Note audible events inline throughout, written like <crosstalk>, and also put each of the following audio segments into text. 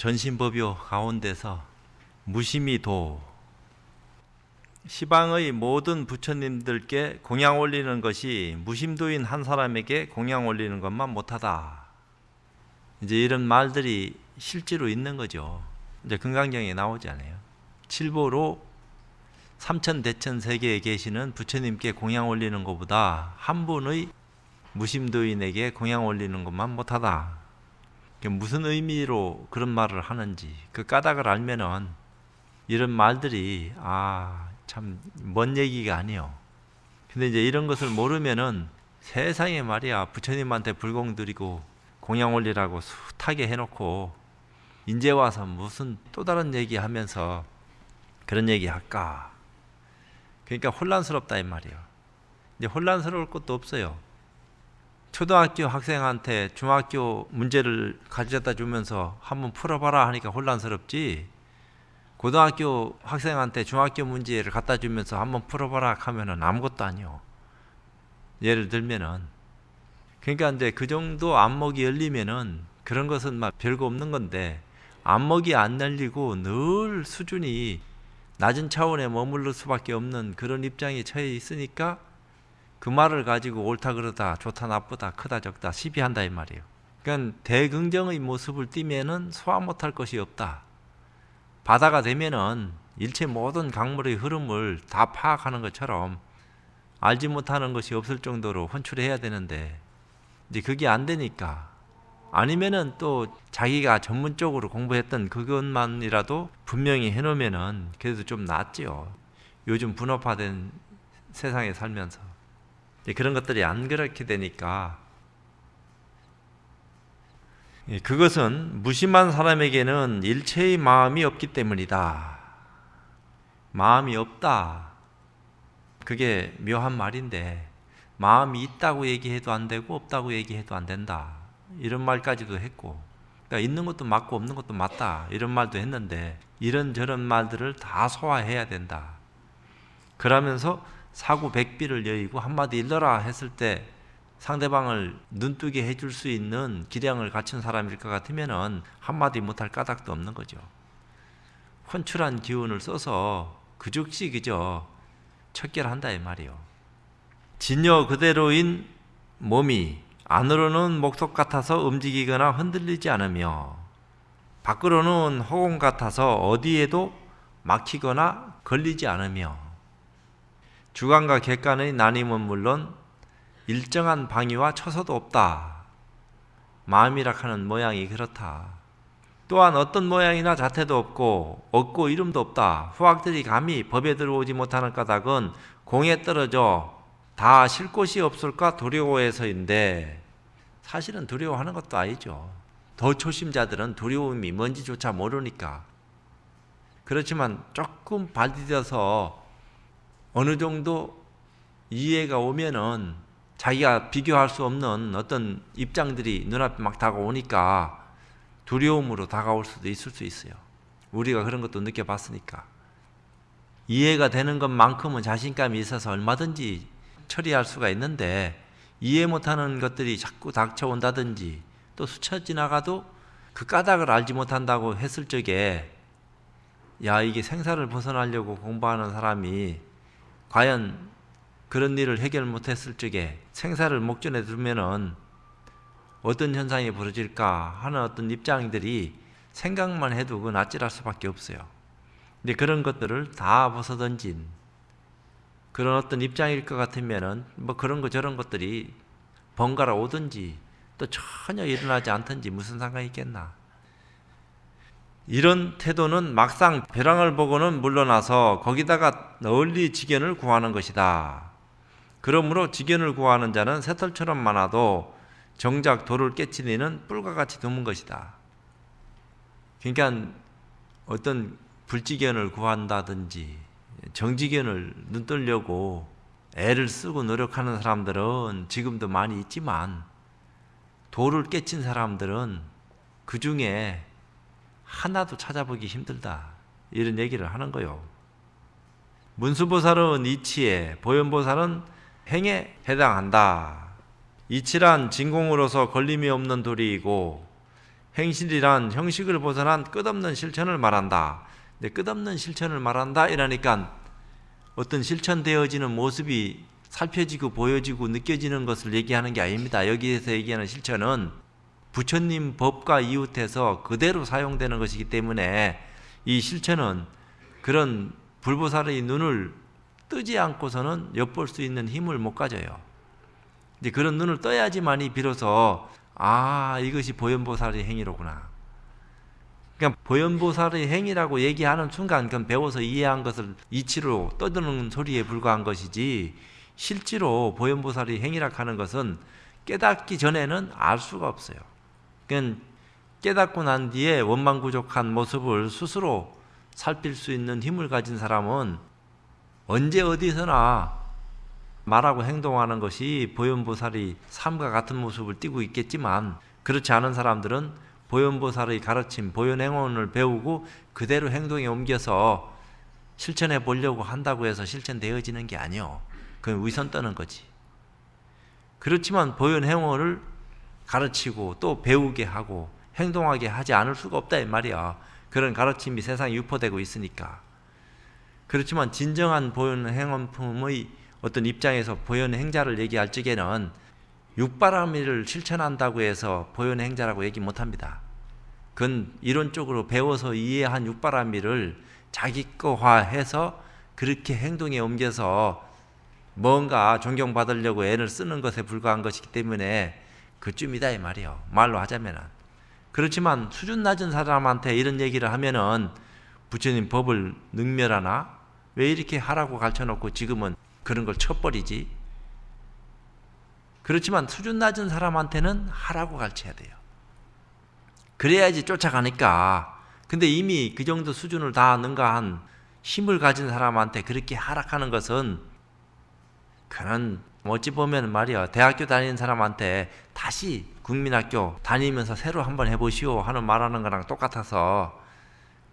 전신법요 가운데서 무심히도 시방의 모든 부처님들께 공양 올리는 것이 무심도인 한 사람에게 공양 올리는 것만 못하다. 이제 이런 말들이 실제로 있는 거죠. 이제 금강경에 나오잖아요. 칠보로 삼천 대천 세계에 계시는 부처님께 공양 올리는 것보다 한 분의 무심도인에게 공양 올리는 것만 못하다. 무슨 의미로 그런 말을 하는지 그 까닭을 알면은 이런 말들이 아 참 먼 얘기가 아니요. 근데 이제 이런 것을 모르면은 세상에 말이야 부처님한테 불공 드리고 공양 올리라고 숱하게 해놓고 인제 와서 무슨 또 다른 얘기 하면서 그런 얘기 할까? 그러니까 혼란스럽다 이 말이에요. 이제 혼란스러울 것도 없어요. 초등학교 학생한테 중학교 문제를 가져다 주면서 한번 풀어봐라 하니까 혼란스럽지 고등학교 학생한테 중학교 문제를 갖다 주면서 한번 풀어봐라 하면은 아무것도 아니요. 예를 들면은 그러니까 이제 그 정도 안목이 열리면은 그런 것은 막 별거 없는 건데 안목이 안 열리고 늘 수준이 낮은 차원에 머물러 수밖에 없는 그런 입장에 처해 있으니까 그 말을 가지고 옳다 그러다 좋다 나쁘다 크다 적다 시비한다 이 말이에요. 그러니까 대긍정의 모습을 띠면은 소화 못할 것이 없다. 바다가 되면은 일체 모든 강물의 흐름을 다 파악하는 것처럼 알지 못하는 것이 없을 정도로 혼출해야 되는데 이제 그게 안 되니까 아니면은 또 자기가 전문적으로 공부했던 그것만이라도 분명히 해놓으면은 그래도 좀 낫지요. 요즘 분업화된 세상에 살면서 그런 것들이 안 그렇게 되니까 그것은 무심한 사람에게는 일체의 마음이 없기 때문이다. 마음이 없다. 그게 묘한 말인데 마음이 있다고 얘기해도 안 되고 없다고 얘기해도 안 된다. 이런 말까지도 했고 그러니까 있는 것도 맞고 없는 것도 맞다. 이런 말도 했는데 이런저런 말들을 다 소화해야 된다. 그러면서 사구 백비를 여의고 한마디 일러라 했을 때 상대방을 눈뜨게 해줄 수 있는 기량을 갖춘 사람일 것 같으면은 한마디 못할 까닭도 없는 거죠. 혼출한 기운을 써서 그 즉시 그저 척결한다 이 말이요. 진여 그대로인 몸이 안으로는 목석 같아서 움직이거나 흔들리지 않으며 밖으로는 허공 같아서 어디에도 막히거나 걸리지 않으며 주관과 객관의 나님은 물론 일정한 방위와 처소도 없다. 마음이라 하는 모양이 그렇다. 또한 어떤 모양이나 자태도 없고 없고 이름도 없다. 후학들이 감히 법에 들어오지 못하는 까닭은 공에 떨어져 다 쉴 곳이 없을까 두려워해서인데 사실은 두려워하는 것도 아니죠. 더 초심자들은 두려움이 뭔지조차 모르니까. 그렇지만 조금 발디뎌서 어느 정도 이해가 오면은 자기가 비교할 수 없는 어떤 입장들이 눈앞에 막 다가오니까 두려움으로 다가올 수도 있을 수 있어요. 우리가 그런 것도 느껴봤으니까. 이해가 되는 것만큼은 자신감이 있어서 얼마든지 처리할 수가 있는데 이해 못하는 것들이 자꾸 닥쳐온다든지 또 스쳐 지나가도 그 까닭을 알지 못한다고 했을 적에 야 이게 생사를 벗어나려고 공부하는 사람이 과연 그런 일을 해결 못했을 적에 생사를 목전에 두면은 어떤 현상이 벌어질까 하는 어떤 입장들이 생각만 해도 그건 아찔할 수밖에 없어요. 근데 그런 것들을 다 벗어던진 그런 어떤 입장일 것 같으면은 뭐 그런 거 저런 것들이 번갈아 오든지 또 전혀 일어나지 않든지 무슨 상관이 있겠나. 이런 태도는 막상 벼랑을 보고는 물러나서 거기다가 널리 지견을 구하는 것이다. 그러므로 지견을 구하는 자는 새털처럼 많아도 정작 돌을 깨치리는 뿔과 같이 드문 것이다. 그러니까 어떤 불지견을 구한다든지 정지견을 눈뜨려고 애를 쓰고 노력하는 사람들은 지금도 많이 있지만 돌을 깨친 사람들은 그 중에 하나도 찾아보기 힘들다. 이런 얘기를 하는 거요. 문수보살은 이치에, 보현보살은 행에 해당한다. 이치란 진공으로서 걸림이 없는 돌이고 행실이란 형식을 벗어난 끝없는 실천을 말한다. 근데 끝없는 실천을 말한다 이러니까 어떤 실천되어지는 모습이 살펴지고 보여지고 느껴지는 것을 얘기하는 게 아닙니다. 여기에서 얘기하는 실천은 부처님 법과 이웃해서 그대로 사용되는 것이기 때문에 이 실천은 그런 불보살의 눈을 뜨지 않고서는 엿볼 수 있는 힘을 못 가져요. 이제 그런 눈을 떠야지만이 비로소 아 이것이 보현보살의 행위로구나. 그러니까 보현보살의 행위라고 얘기하는 순간 그건 배워서 이해한 것을 이치로 떠드는 소리에 불과한 것이지 실제로 보현보살의 행위라 하는 것은 깨닫기 전에는 알 수가 없어요. 깨닫고 난 뒤에 원망부족한 모습을 스스로 살필 수 있는 힘을 가진 사람은 언제 어디서나 말하고 행동하는 것이 보현보살의 삶과 같은 모습을 띠고 있겠지만 그렇지 않은 사람들은 보현보살의 가르침, 보현행원을 배우고 그대로 행동에 옮겨서 실천해 보려고 한다고 해서 실천되어지는 게 아니요. 그건 위선 떠는 거지. 그렇지만 보현행원을 가르치고 또 배우게 하고 행동하게 하지 않을 수가 없다 이 말이야. 그런 가르침이 세상에 유포되고 있으니까. 그렇지만 진정한 보현 행원품의 어떤 입장에서 보현 행자를 얘기할 적에는 육바라밀을 실천한다고 해서 보현 행자라고 얘기 못 합니다. 그건 이론적으로 배워서 이해한 육바라밀을 자기 거화해서 그렇게 행동에 옮겨서 뭔가 존경받으려고 애를 쓰는 것에 불과한 것이기 때문에 그쯤이다 이 말이요. 말로 하자면은. 그렇지만 수준 낮은 사람한테 이런 얘기를 하면은 부처님 법을 능멸하나? 왜 이렇게 하라고 가르쳐 놓고 지금은 그런 걸 쳐버리지. 그렇지만 수준 낮은 사람한테는 하라고 가르쳐야 돼요. 그래야지 쫓아가니까. 근데 이미 그 정도 수준을 다 능가한 힘을 가진 사람한테 그렇게 하락하는 것은 그런 어찌 보면 말이야 대학교 다니는 사람한테 다시 국민학교 다니면서 새로 한번 해보시오 하는 말하는 거랑 똑같아서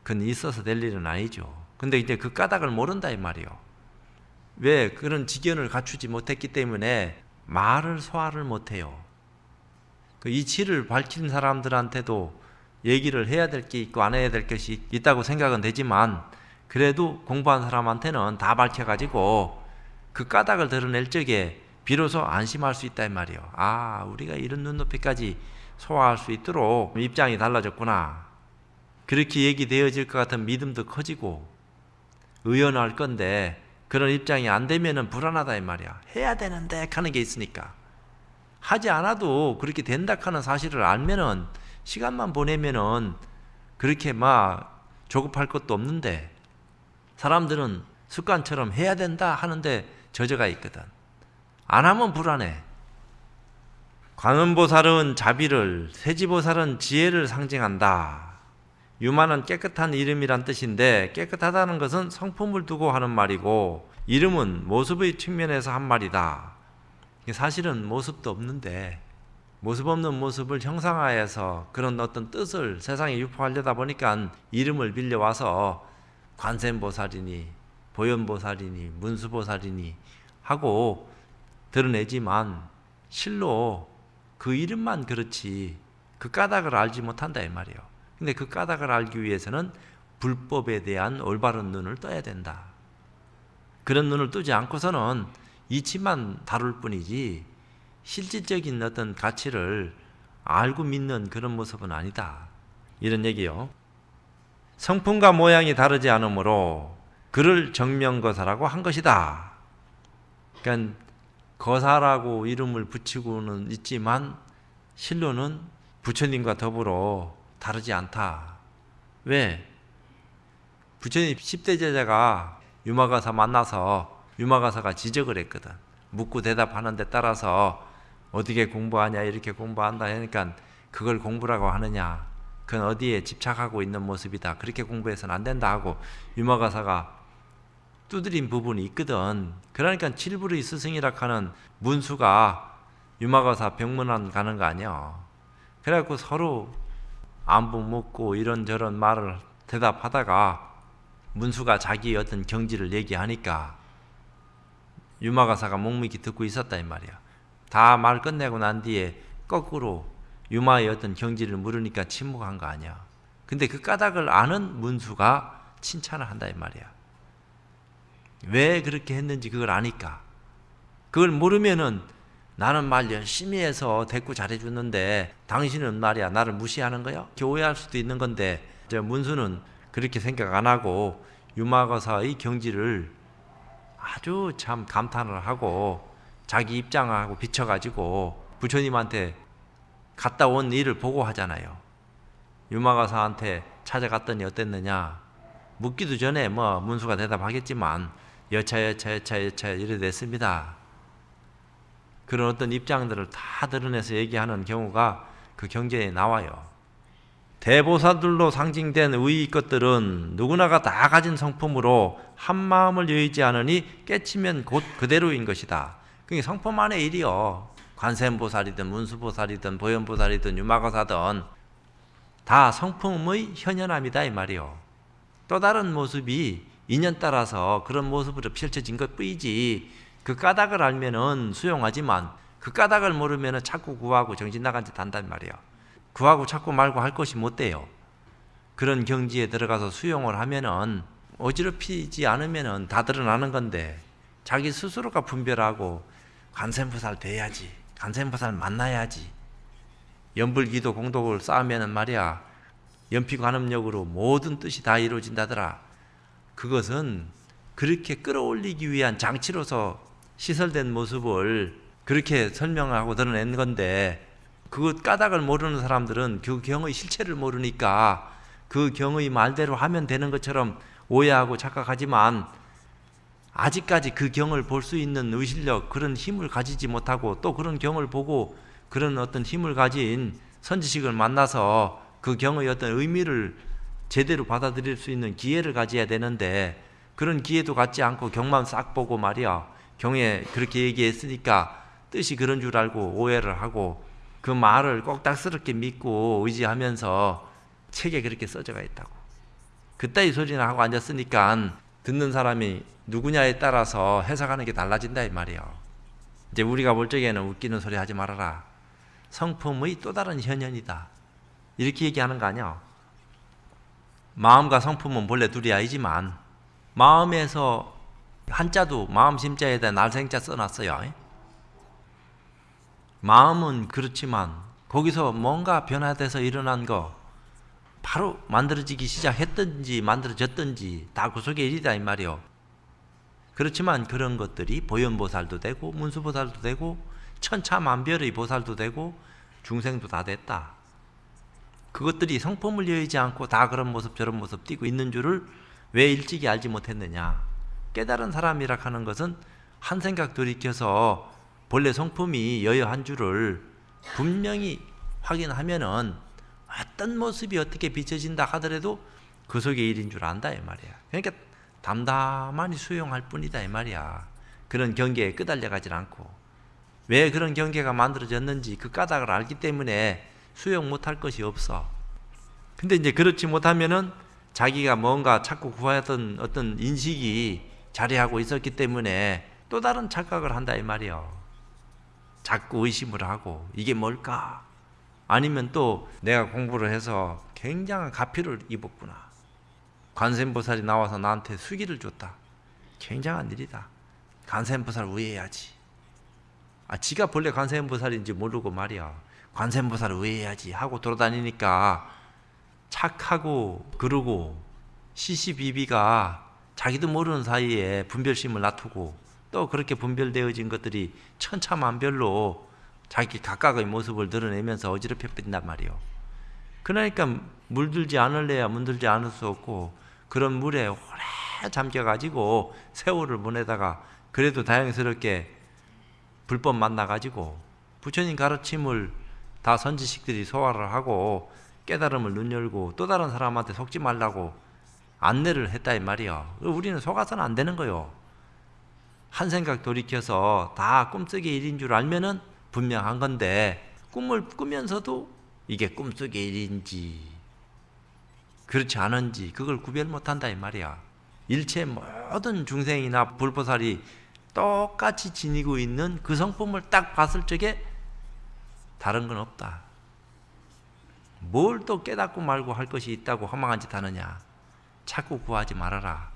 그건 있어서 될 일은 아니죠. 근데 이제 그 까닭을 모른다 이 말이요. 왜 그런 직연을 갖추지 못했기 때문에 말을 소화를 못해요. 그 이치를 밝힌 사람들한테도 얘기를 해야 될 게 있고 안 해야 될 것이 있다고 생각은 되지만 그래도 공부한 사람한테는 다 밝혀가지고 그 까닭을 드러낼 적에 비로소 안심할 수 있다 이 말이요. 아 우리가 이런 눈높이까지 소화할 수 있도록 입장이 달라졌구나. 그렇게 얘기되어질 것 같은 믿음도 커지고 의연할 건데 그런 입장이 안 되면은 불안하다 이 말이야. 해야 되는데 하는 게 있으니까. 하지 않아도 그렇게 된다 하는 사실을 알면은 시간만 보내면은 그렇게 막 조급할 것도 없는데 사람들은 습관처럼 해야 된다 하는데 저저가 있거든. 안 하면 불안해. 관음보살은 자비를, 세지보살은 지혜를 상징한다. 유만은 깨끗한 이름이란 뜻인데 깨끗하다는 것은 성품을 두고 하는 말이고 이름은 모습의 측면에서 한 말이다. 사실은 모습도 없는데 모습 없는 모습을 형상화해서 그런 어떤 뜻을 세상에 유포하려다 보니까 이름을 빌려와서 관세음보살이니 보현보살이니 문수보살이니 하고 드러내지만 실로 그 이름만 그렇지 그 까닭을 알지 못한다 이 말이에요. 근데 그 까닭을 알기 위해서는 불법에 대한 올바른 눈을 떠야 된다. 그런 눈을 뜨지 않고서는 이치만 다룰 뿐이지 실질적인 어떤 가치를 알고 믿는 그런 모습은 아니다. 이런 얘기요. 성품과 모양이 다르지 않으므로 그를 정명거사라고 한 것이다. 그러니까 거사라고 이름을 붙이고는 있지만 실로는 부처님과 더불어 다르지 않다. 왜? 부처님 10대 제자가 유마가사 만나서 유마가사가 지적을 했거든. 묻고 대답하는 데 따라서 어떻게 공부하냐 이렇게 공부한다 하니까 그걸 공부라고 하느냐 그건 어디에 집착하고 있는 모습이다 그렇게 공부해서는 안 된다 하고 유마가사가 두드린 부분이 있거든 그러니까 칠부의 스승이라 하는 문수가 유마가사 병문안 가는 거 아니야 그래갖고 서로 안부 묻고 이런저런 말을 대답하다가 문수가 자기 어떤 경지를 얘기하니까 유마가사가 묵묵히 듣고 있었다 이 말이야. 다 말 끝내고 난 뒤에 거꾸로 유마의 어떤 경지를 물으니까 침묵한 거 아니야. 근데 그 까닭을 아는 문수가 칭찬을 한다 이 말이야. 왜 그렇게 했는지 그걸 아니까. 그걸 모르면은 나는 말 열심히 해서 대꾸 잘해줬는데 당신은 말이야 나를 무시하는 거야? 오해할 수도 있는 건데 저 문수는 그렇게 생각 안 하고 유마거사의 경지를 아주 참 감탄을 하고 자기 입장을 하고 비춰가지고 부처님한테 갔다 온 일을 보고하잖아요. 유마가사한테 찾아갔더니 어땠느냐? 묻기도 전에 뭐 문수가 대답하겠지만 여차 여차 여차 여차 이래 됐습니다. 그런 어떤 입장들을 다 드러내서 얘기하는 경우가 그 경제에 나와요. 대보사들로 상징된 의의 것들은 누구나가 다 가진 성품으로 한 마음을 여의지 않으니 깨치면 곧 그대로인 것이다. 그게 성품 안의 일이요. 관세음보살이든 문수보살이든 보현보살이든 유마거사든 다 성품의 현현함이다 이 말이요. 또 다른 모습이 인연 따라서 그런 모습으로 펼쳐진 것 뿐이지 그 까닭을 알면은 수용하지만 그 까닭을 모르면은 자꾸 구하고 정신 나간 짓 한단 말이야. 구하고 자꾸 말고 할 것이 못 돼요. 그런 경지에 들어가서 수용을 하면은 어지럽히지 않으면은 다 드러나는 건데 자기 스스로가 분별하고 관세음보살 돼야지. 관세음보살 만나야지. 연불기도 공덕을 쌓으면은 말이야. 연피관음력으로 모든 뜻이 다 이루어진다더라. 그것은 그렇게 끌어올리기 위한 장치로서 시설된 모습을 그렇게 설명하고 드러낸 건데 그 까닭을 모르는 사람들은 그 경의 실체를 모르니까 그 경의 말대로 하면 되는 것처럼 오해하고 착각하지만 아직까지 그 경을 볼 수 있는 의실력 그런 힘을 가지지 못하고 또 그런 경을 보고 그런 어떤 힘을 가진 선지식을 만나서 그 경의 어떤 의미를 제대로 받아들일 수 있는 기회를 가져야 되는데 그런 기회도 갖지 않고 경만 싹 보고 말이야. 경에 그렇게 얘기했으니까 뜻이 그런 줄 알고 오해를 하고 그 말을 꼭딱스럽게 믿고 의지하면서 책에 그렇게 써져가 있다고. 그따위 소리나 하고 앉았으니까 듣는 사람이 누구냐에 따라서 해석하는 게 달라진다 이 말이에요 이제 우리가 볼 적에는 웃기는 소리 하지 말아라. 성품의 또 다른 현현이다. 이렇게 얘기하는 거 아니야 마음과 성품은 본래 둘이 아니지만 마음에서 한자도 마음 심자에다 날생자 써놨어요. 마음은 그렇지만 거기서 뭔가 변화돼서 일어난 거 바로 만들어지기 시작했든지 만들어졌든지 다 그 속에 일이다 이 말이요. 그렇지만 그런 것들이 보현보살도 되고 문수보살도 되고 천차만별의 보살도 되고 중생도 다 됐다. 그것들이 성품을 여의지 않고 다 그런 모습 저런 모습 띄고 있는 줄을 왜 일찍이 알지 못했느냐. 깨달은 사람이라 하는 것은 한 생각 돌이켜서 본래 성품이 여여한 줄을 분명히 확인하면은 어떤 모습이 어떻게 비춰진다 하더라도 그 속에 일인 줄 안다 이 말이야. 그러니까 담담하니 수용할 뿐이다 이 말이야. 그런 경계에 끄달려 가질 않고. 왜 그런 경계가 만들어졌는지 그 까닭을 알기 때문에 수용 못할 것이 없어 근데 이제 그렇지 못하면은 자기가 뭔가 자꾸 구하던 어떤 인식이 자리하고 있었기 때문에 또 다른 착각을 한다 이 말이요. 자꾸 의심을 하고 이게 뭘까? 아니면 또 내가 공부를 해서 굉장한 가피를 입었구나. 관세음보살이 나와서 나한테 수기를 줬다. 굉장한 일이다. 관세음보살 우애해야지. 아, 지가 본래 관세음보살인지 모르고 말이야. 관세음보살 우애해야지 하고 돌아다니니까 착하고 그러고 시시비비가 자기도 모르는 사이에 분별심을 놔두고 또 그렇게 분별되어진 것들이 천차만별로 자기 각각의 모습을 드러내면서 어지럽혀 빈단 말이요. 그러니까 물들지 않을래야 문들지 않을 수 없고 그런 물에 오래 잠겨가지고 세월을 보내다가 그래도 다행스럽게 불법 만나가지고 부처님 가르침을 다 선지식들이 소화를 하고 깨달음을 눈 열고 또 다른 사람한테 속지 말라고 안내를 했다 이 말이야. 우리는 속아서는 안 되는 거요. 한 생각 돌이켜서 다 꿈속의 일인 줄 알면은 분명한 건데 꿈을 꾸면서도 이게 꿈속의 일인지 그렇지 않은지 그걸 구별 못한다 이 말이야. 일체 모든 중생이나 불보살이 똑같이 지니고 있는 그 성품을 딱 봤을 적에 다른 건 없다. 뭘 또 깨닫고 말고 할 것이 있다고 허망한 짓 하느냐? 자꾸 구하지 말아라.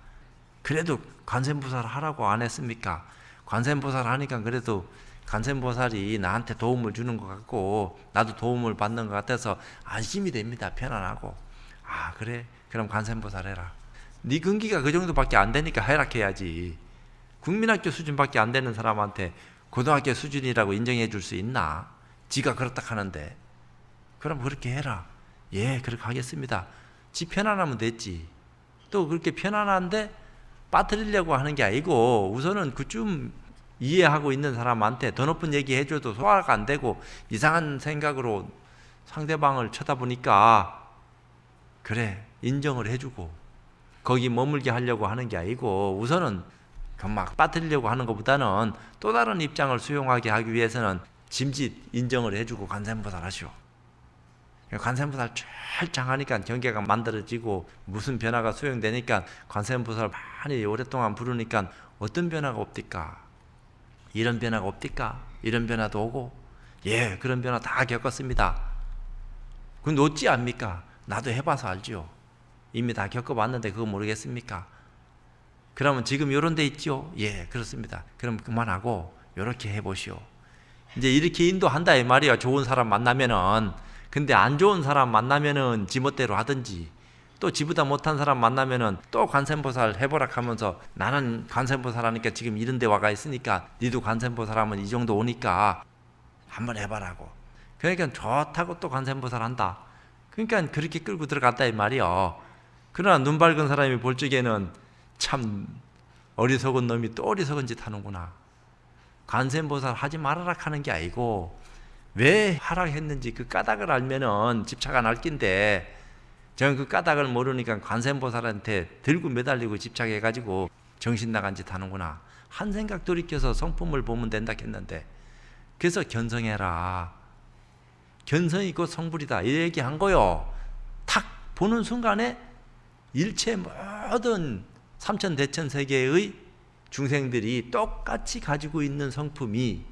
그래도 관세음보살 하라고 안 했습니까? 관세음보살 하니까 그래도 관세음보살이 나한테 도움을 주는 것 같고 나도 도움을 받는 것 같아서 안심이 됩니다. 편안하고 아 그래 그럼 관세음보살 해라. 네 근기가 그 정도밖에 안 되니까 해락해야지. 국민학교 수준밖에 안 되는 사람한테 고등학교 수준이라고 인정해 줄 수 있나? 지가 그렇다 하는데 그럼 그렇게 해라. 예, 그렇게 하겠습니다. 지 편안하면 됐지. 또 그렇게 편안한데 빠뜨리려고 하는 게 아니고 우선은 그쯤 이해하고 있는 사람한테 더 높은 얘기 해줘도 소화가 안 되고 이상한 생각으로 상대방을 쳐다보니까 그래 인정을 해주고 거기 머물게 하려고 하는 게 아니고 우선은 막 빠뜨리려고 하는 것보다는 또 다른 입장을 수용하게 하기 위해서는 짐짓 인정을 해주고 관세음보살 하시오. 관세음보살 철장하니까 경계가 만들어지고 무슨 변화가 수용되니까 관세음보살 많이 오랫동안 부르니까 어떤 변화가 없디까? 이런 변화가 없디까? 이런 변화도 오고 예 그런 변화 다 겪었습니다. 그건 어찌 압니까? 나도 해봐서 알지요. 이미 다 겪어봤는데 그거 모르겠습니까? 그러면 지금 요런 데 있죠? 예 그렇습니다. 그럼 그만하고 요렇게 해보시오. 이제 이렇게 인도한다 이 말이야. 좋은 사람 만나면은. 근데 안 좋은 사람 만나면은 지멋대로 하든지 또 지보다 못한 사람 만나면은 또 관세음보살 해보라 하면서 나는 관세음보살 하니까 지금 이런 데 와가 있으니까 니도 관세음보살 하면 이 정도 오니까 한번 해봐라고. 그러니까 좋다고 또 관세음보살 한다. 그러니까 그렇게 끌고 들어갔다 이 말이요 그러나 눈 밝은 사람이 볼 적에는 참 어리석은 놈이 또 어리석은 짓 하는구나 관세음보살 하지 말아라 하는 게 아니고 왜 하락했는지 그 까닭을 알면은 집착 안 할 낀데 저는 그 까닭을 모르니까 관세음보살한테 들고 매달리고 집착해가지고 정신 나간 짓 하는구나. 한 생각 돌이켜서 성품을 보면 된다 했는데 그래서 견성해라. 견성이 곧 성불이다. 이 얘기한 거요. 탁 보는 순간에 일체 모든 삼천대천 세계의 중생들이 똑같이 가지고 있는 성품이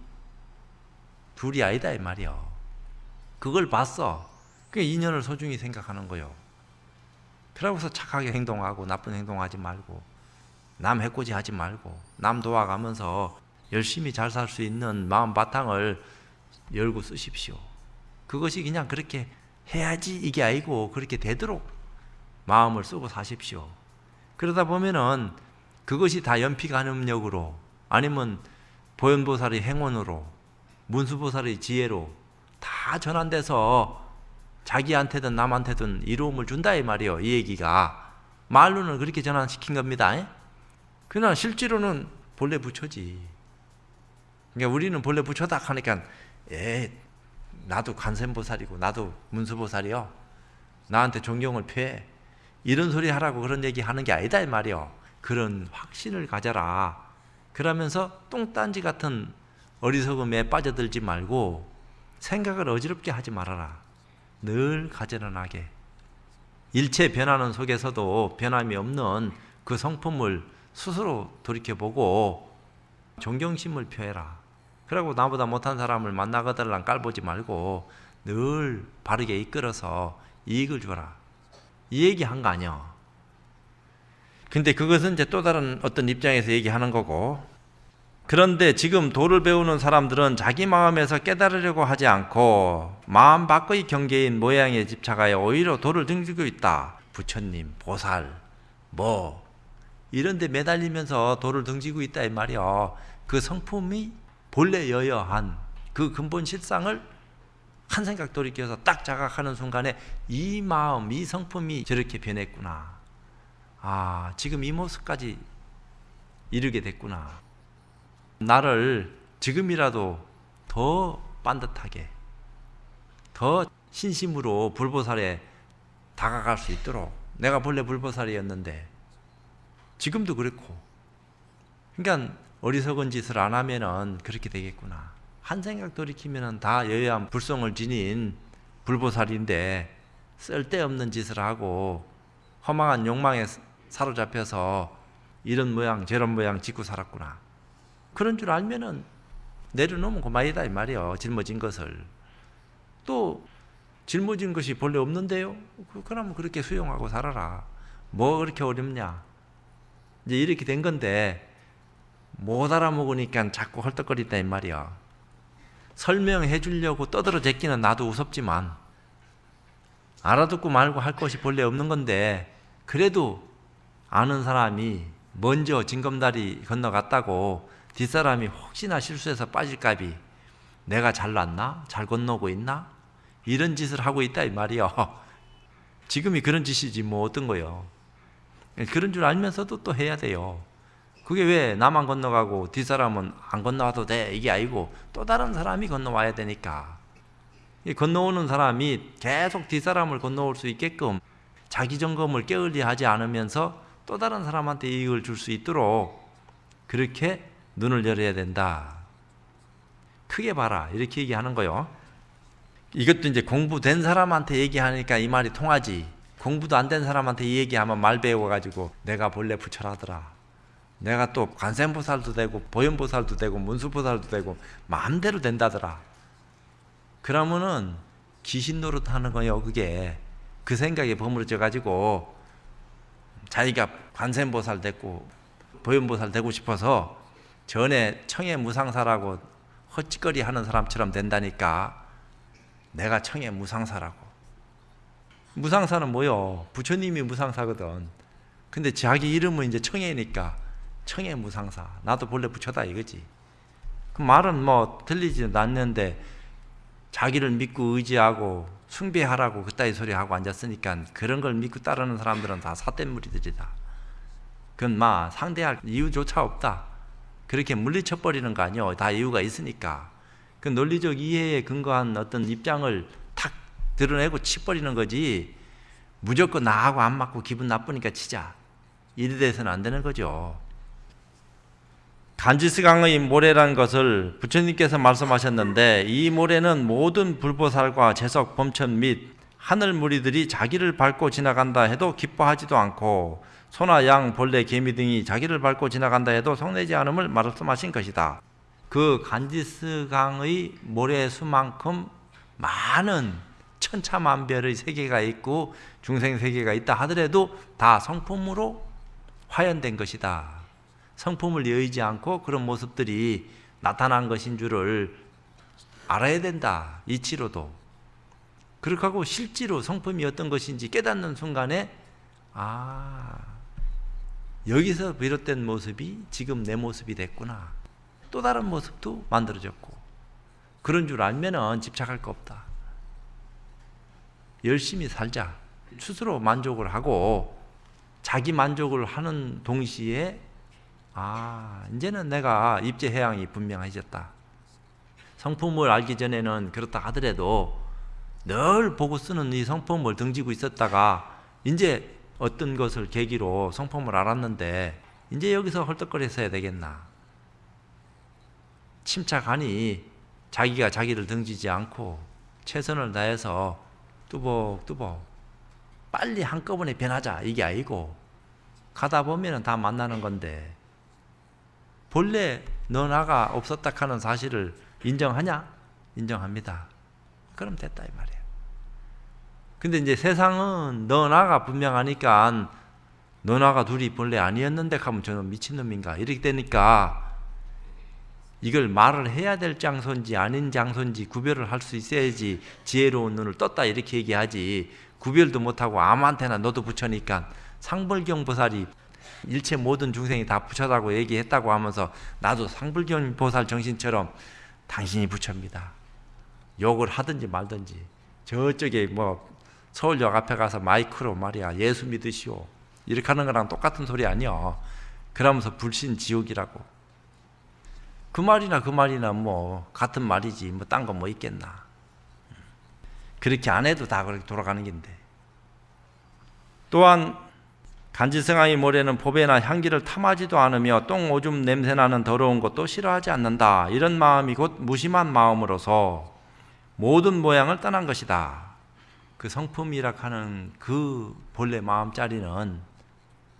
둘이 아니다 이 말이요 그걸 봤어 그 인연을 소중히 생각하는 거요 그러고서 착하게 행동하고 나쁜 행동하지 말고 남 해코지 하지 말고 남 도와가면서 열심히 잘 살 수 있는 마음 바탕을 열고 쓰십시오. 그것이 그냥 그렇게 해야지 이게 아니고 그렇게 되도록 마음을 쓰고 사십시오. 그러다 보면은 그것이 다 연피간음력으로 아니면 보현보살의 행원으로 문수보살의 지혜로 다 전환돼서 자기한테든 남한테든 이로움을 준다 이 말이요. 이 얘기가 말로는 그렇게 전환시킨 겁니다. 그러나 실제로는 본래 부처지. 그러니까 우리는 본래 부처다 하니까 에 나도 관세음보살이고 나도 문수보살이요. 나한테 존경을 표해. 이런 소리 하라고 그런 얘기 하는 게 아니다 이 말이요. 그런 확신을 가져라. 그러면서 똥딴지 같은 어리석음에 빠져들지 말고 생각을 어지럽게 하지 말아라. 늘 가지런하게 일체 변하는 속에서도 변함이 없는 그 성품을 스스로 돌이켜보고 존경심을 표해라. 그리고 나보다 못한 사람을 만나거들랑 깔보지 말고 늘 바르게 이끌어서 이익을 줘라. 이 얘기 한 거 아니야. 근데 그것은 이제 또 다른 어떤 입장에서 얘기하는 거고 그런데 지금 도를 배우는 사람들은 자기 마음에서 깨달으려고 하지 않고 마음 밖의 경계인 모양에 집착하여 오히려 도를 등지고 있다. 부처님, 보살, 뭐 이런 데 매달리면서 도를 등지고 있다 이 말이야. 그 성품이 본래 여여한 그 근본 실상을 한 생각 돌이켜서 딱 자각하는 순간에 이 마음, 이 성품이 저렇게 변했구나. 아, 지금 이 모습까지 이르게 됐구나. 나를 지금이라도 더 반듯하게 더 신심으로 불보살에 다가갈 수 있도록. 내가 본래 불보살이었는데 지금도 그렇고. 그러니까 어리석은 짓을 안 하면은 그렇게 되겠구나. 한 생각 돌이키면은 다 여여한 불성을 지닌 불보살인데 쓸데없는 짓을 하고 허망한 욕망에 사로잡혀서 이런 모양 저런 모양 짓고 살았구나 그런 줄 알면은 내려놓으면 그만이다 이 말이요. 짊어진 것을. 또 짊어진 것이 본래 없는데요? 그- 그러면 그렇게 수용하고 살아라. 뭐 그렇게 어렵냐? 이제 이렇게 된 건데 못 알아먹으니까 자꾸 헐떡거린다 이 말이야. 설명해 주려고 떠들어 제끼는 나도 우습지만 알아듣고 말고 할 것이 본래 없는 건데 그래도 아는 사람이 먼저 징검다리 건너갔다고 뒷사람이 혹시나 실수해서 빠질까비 내가 잘났나? 잘 건너고 있나? 이런 짓을 하고 있다 이 말이야. <laughs> 지금이 그런 짓이지 뭐 어떤 거요. 그런 줄 알면서도 또 해야 돼요. 그게 왜 나만 건너가고 뒷사람은 안 건너와도 돼 이게 아니고 또 다른 사람이 건너와야 되니까 이 건너오는 사람이 계속 뒷사람을 건너올 수 있게끔 자기 점검을 게을리 하지 않으면서 또 다른 사람한테 이익을 줄 수 있도록 그렇게 눈을 열어야 된다. 크게 봐라 이렇게 얘기하는 거요. 이것도 이제 공부된 사람한테 얘기하니까 이 말이 통하지. 공부도 안 된 사람한테 이 얘기하면 말 배워가지고 내가 본래 부처라더라. 내가 또 관세음보살도 되고 보현보살도 되고 문수보살도 되고 마음대로 된다더라. 그러면은 귀신 노릇하는 거요. 그게 그 생각에 버무려져 가지고 자기가 관세음보살 됐고 보현보살 되고 싶어서 전에 청해 무상사라고 헛짓거리 하는 사람처럼 된다니까 내가 청해 무상사라고. 무상사는 뭐요? 부처님이 무상사거든. 근데 자기 이름은 이제 청해니까 청해 무상사. 나도 본래 부처다 이거지. 그 말은 뭐 들리지도 않는데 자기를 믿고 의지하고 숭배하라고 그따위 소리 하고 앉았으니까 그런 걸 믿고 따르는 사람들은 다 사대무리들이다 그건 막 상대할 이유조차 없다 그렇게 물리쳐버리는 거 아니요. 다 이유가 있으니까. 그 논리적 이해에 근거한 어떤 입장을 탁 드러내고 치버리는 거지. 무조건 나하고 안 맞고 기분 나쁘니까 치자. 이래 돼서는 안 되는 거죠. 간지스강의 모래란 것을 부처님께서 말씀하셨는데 이 모래는 모든 불보살과 재석, 범천 및 하늘 무리들이 자기를 밟고 지나간다 해도 기뻐하지도 않고 소나 양, 벌레, 개미 등이 자기를 밟고 지나간다 해도 성내지 않음을 말씀하신 것이다. 그 간지스강의 모래수만큼 많은 천차만별의 세계가 있고 중생 세계가 있다 하더라도 다 성품으로 화연된 것이다. 성품을 여의지 않고 그런 모습들이 나타난 것인 줄을 알아야 된다. 이치로도. 그렇게 하고 실제로 성품이 어떤 것인지 깨닫는 순간에 아 여기서 비롯된 모습이 지금 내 모습이 됐구나. 또 다른 모습도 만들어졌고 그런 줄 알면은 집착할 거 없다. 열심히 살자. 스스로 만족을 하고 자기 만족을 하는 동시에 아 이제는 내가 입제 해양이 분명해졌다. 성품을 알기 전에는 그렇다 하더라도 늘 보고 쓰는 이 성품을 등지고 있었다가 이제 어떤 것을 계기로 성품을 알았는데 이제 여기서 헐떡거려서 해야 되겠나? 침착하니 자기가 자기를 등지지 않고 최선을 다해서 뚜벅뚜벅 빨리 한꺼번에 변하자 이게 아니고 가다 보면 다 만나는 건데 본래 너 나가 없었다 하는 사실을 인정하냐? 인정합니다. 그럼 됐다 이 말이에요. 근데 이제 세상은 너 나가 분명하니까 너 나가 둘이 본래 아니었는데 하면 저는 미친놈인가 이렇게 되니까 이걸 말을 해야 될 장소인지 아닌 장소인지 구별을 할 수 있어야지 지혜로운 눈을 떴다 이렇게 얘기하지 구별도 못하고 아무한테나 너도 부처니까 상벌경 보살이 일체 모든 중생이 다 부처라고 얘기했다고 하면서 나도 상불경 보살 정신처럼 당신이 부처입니다. 욕을 하든지 말든지 저쪽에 뭐 서울역 앞에 가서 마이크로 말이야 예수 믿으시오 이렇게 하는 거랑 똑같은 소리 아니야. 그러면서 불신 지옥이라고. 그 말이나 그 말이나 뭐 같은 말이지 뭐 딴 거 뭐 있겠나. 그렇게 안 해도 다 그렇게 돌아가는 건데. 또한 간지승아의 모래는 법에나 향기를 탐하지도 않으며 똥 오줌 냄새나는 더러운 것도 싫어하지 않는다. 이런 마음이 곧 무심한 마음으로서 모든 모양을 떠난 것이다. 그 성품이라 하는 그 본래 마음자리는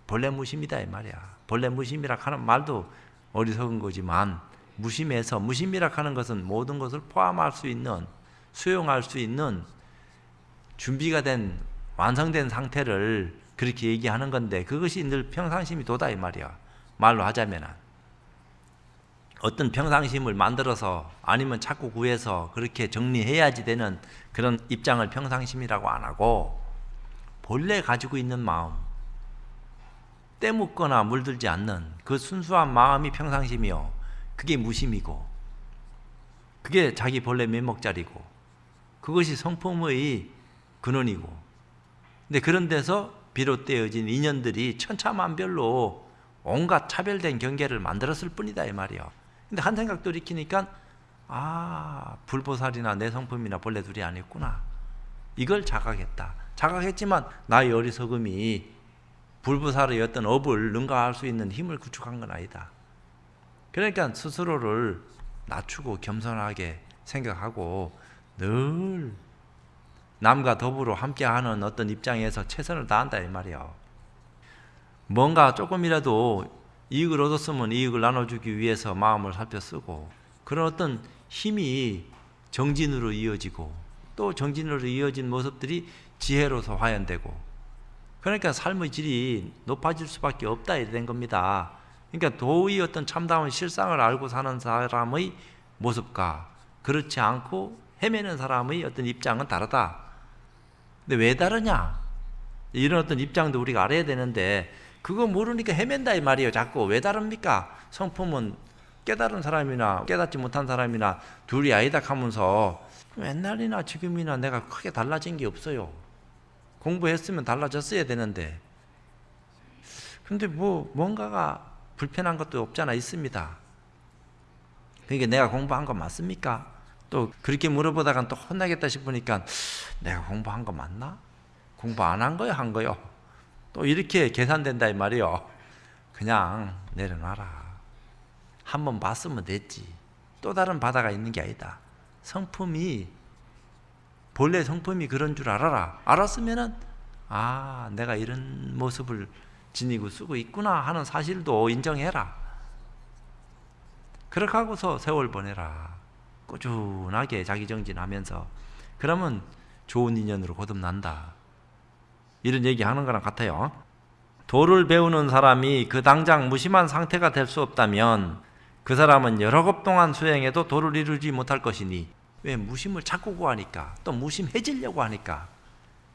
본래 무심이다 이 말이야. 본래 무심이라 하는 말도 어리석은 거지만 무심해서 무심이라 하는 것은 모든 것을 포함할 수 있는 수용할 수 있는 준비가 된 완성된 상태를 그렇게 얘기하는 건데 그것이 늘 평상심이 도다 이 말이야. 말로 하자면은 어떤 평상심을 만들어서 아니면 자꾸 구해서 그렇게 정리해야지 되는 그런 입장을 평상심이라고 안 하고 본래 가지고 있는 마음 때묻거나 물들지 않는 그 순수한 마음이 평상심이요. 그게 무심이고 그게 자기 본래 면목자리고 그것이 성품의 근원이고 근데 그런 데서 비롯되어진 인연들이 천차만별로 온갖 차별된 경계를 만들었을 뿐이다 이 말이요. 근데 한 생각 돌이키니까 아 불보살이나 내 성품이나 본래 둘이 아니었구나. 이걸 자각했다. 자각했지만 나의 어리석음이 불보살의 어떤 업을 능가할 수 있는 힘을 구축한 건 아니다. 그러니까 스스로를 낮추고 겸손하게 생각하고 늘 남과 더불어 함께하는 어떤 입장에서 최선을 다한다 이 말이요. 뭔가 조금이라도 이익을 얻었으면 이익을 나눠주기 위해서 마음을 살펴 쓰고 그런 어떤 힘이 정진으로 이어지고 또 정진으로 이어진 모습들이 지혜로서 화연되고 그러니까 삶의 질이 높아질 수밖에 없다 된 겁니다. 그러니까 도의 어떤 참다운 실상을 알고 사는 사람의 모습과 그렇지 않고 헤매는 사람의 어떤 입장은 다르다. 근데 왜 다르냐? 이런 어떤 입장도 우리가 알아야 되는데 그거 모르니까 헤맨다 이 말이에요. 자꾸 왜 다릅니까? 성품은 깨달은 사람이나 깨닫지 못한 사람이나 둘이 아니다 하면서 옛날이나 지금이나 내가 크게 달라진 게 없어요. 공부했으면 달라졌어야 되는데 근데 뭐 뭔가가 불편한 것도 없잖아 있습니다. 그러니까 내가 공부한 거 맞습니까? 또 그렇게 물어보다간 또 혼나겠다 싶으니까 내가 공부한 거 맞나? 공부 안 한 거요? 한 거요? 또 이렇게 계산된다 이 말이요. 그냥 내려놔라. 한 번 봤으면 됐지. 또 다른 바다가 있는 게 아니다. 성품이 본래 성품이 그런 줄 알아라. 알았으면은 아 내가 이런 모습을 지니고 쓰고 있구나 하는 사실도 인정해라. 그렇게 하고서 세월 보내라. 꾸준하게 자기 정진하면서 그러면 좋은 인연으로 거듭난다. 이런 얘기 하는 거랑 같아요. 도를 배우는 사람이 그 당장 무심한 상태가 될 수 없다면 그 사람은 여러 급 동안 수행해도 도를 이루지 못할 것이니 왜 무심을 자꾸 구하니까? 또 무심해지려고 하니까.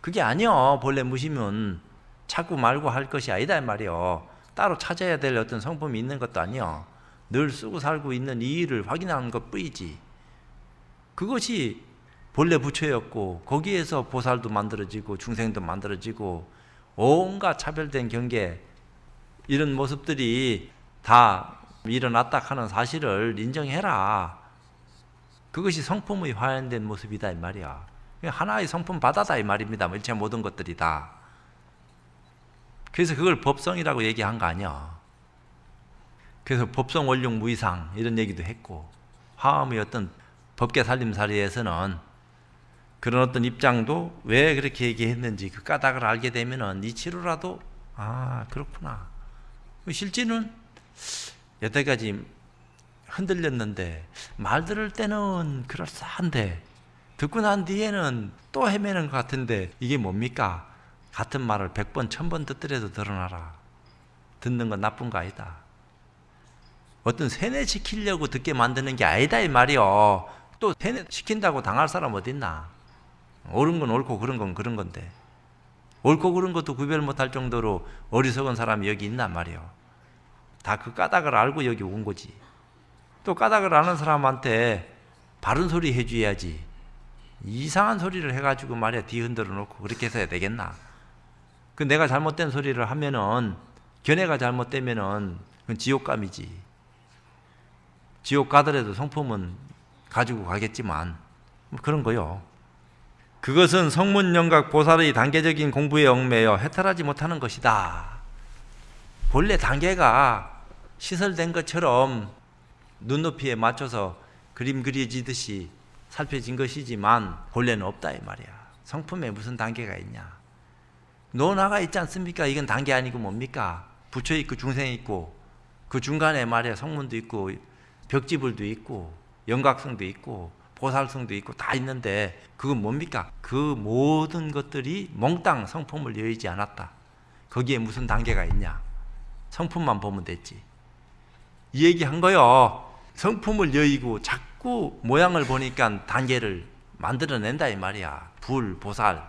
그게 아니요. 본래 무심은 자꾸 말고 할 것이 아니다 말이요. 따로 찾아야 될 어떤 성품이 있는 것도 아니요. 늘 쓰고 살고 있는 이 일을 확인하는 것 뿐이지 그것이 본래 부처였고 거기에서 보살도 만들어지고 중생도 만들어지고 온갖 차별된 경계 이런 모습들이 다 일어났다 하는 사실을 인정해라. 그것이 성품의 화연된 모습이다 이 말이야. 하나의 성품 바다다 이 말입니다. 일체 모든 것들이 다. 그래서 그걸 법성이라고 얘기한 거 아니야. 그래서 법성 원룡 무이상 이런 얘기도 했고 화엄의 어떤 법계 살림살이에서는 그런 어떤 입장도 왜 그렇게 얘기했는지 그 까닭을 알게 되면은 이치로라도 아 그렇구나. 실제는 여태까지 흔들렸는데 말 들을 때는 그럴싸한데 듣고 난 뒤에는 또 헤매는 것 같은데 이게 뭡니까? 같은 말을 백 번, 천번 듣더라도 드러나라. 듣는 건 나쁜 거 아니다. 어떤 세뇌시키려고 듣게 만드는 게 아니다 이 말이요. 또 세뇌시킨다고 당할 사람 어딨나? 옳은 건 옳고 그런 건 그런 건데 옳고 그런 것도 구별 못할 정도로 어리석은 사람이 여기 있단 말이요. 다 그 까닭을 알고 여기 온 거지. 또 까닭을 아는 사람한테 바른 소리 해줘야지. 이상한 소리를 해가지고 말이야 뒤 흔들어 놓고 그렇게 해서야 되겠나? 그 내가 잘못된 소리를 하면은 견해가 잘못되면은 그건 지옥감이지. 지옥 가더라도 성품은 가지고 가겠지만 뭐 그런 거요. 그것은 성문영각 보살의 단계적인 공부에 얽매여 해탈하지 못하는 것이다. 본래 단계가 시설된 것처럼 눈높이에 맞춰서 그림 그려지듯이 살펴진 것이지만 본래는 없다 이 말이야. 성품에 무슨 단계가 있냐? 노나가 있지 않습니까? 이건 단계 아니고 뭡니까? 부처 있고 중생 있고 그 중간에 말이야 성문도 있고 벽지불도 있고 영각성도 있고 보살성도 있고 다 있는데 그건 뭡니까? 그 모든 것들이 몽땅 성품을 여의지 않았다. 거기에 무슨 단계가 있냐? 성품만 보면 됐지. 이 얘기 한 거요. 성품을 여의고 자꾸 모양을 보니까 단계를 만들어낸다 이 말이야. 불, 보살.